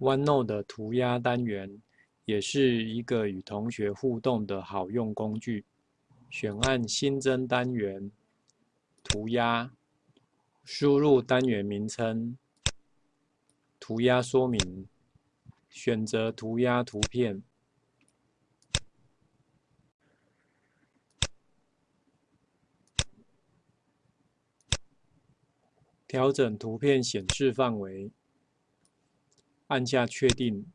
OneNote 的涂鸦单元也是一个与同学互动的好用工具。选按新增单元，涂鸦，输入单元名称，涂鸦说明，选择涂鸦图片，调整图片显示范围。按下确定，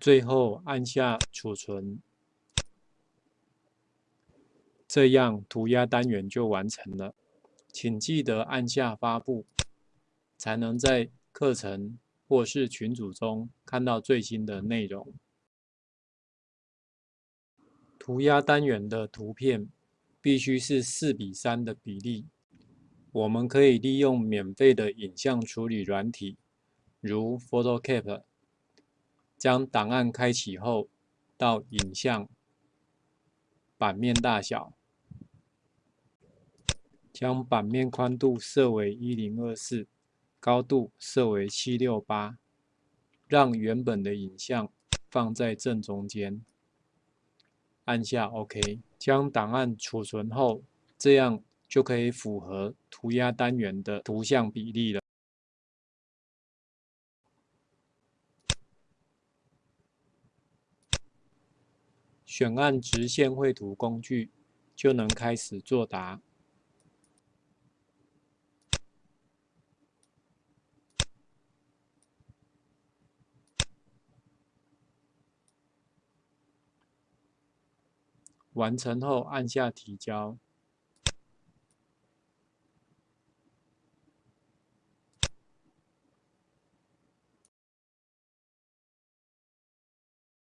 最后按下储存，这样涂鸦单元就完成了。请记得按下发布，才能在课程或是群组中看到最新的内容。涂鸦单元的图片必须是四比三的比例。我们可以利用免费的影像处理软体，如 PhotoCap，将档案开启后，到影像版面大小，将版面宽度设为一零二四，高度设为七六八，让原本的影像放在正中间，按下 OK，将档案储存后，这样。就可以符合涂鸦单元的图像比例了。选按直线绘图工具，就能开始作答。完成后按下提交。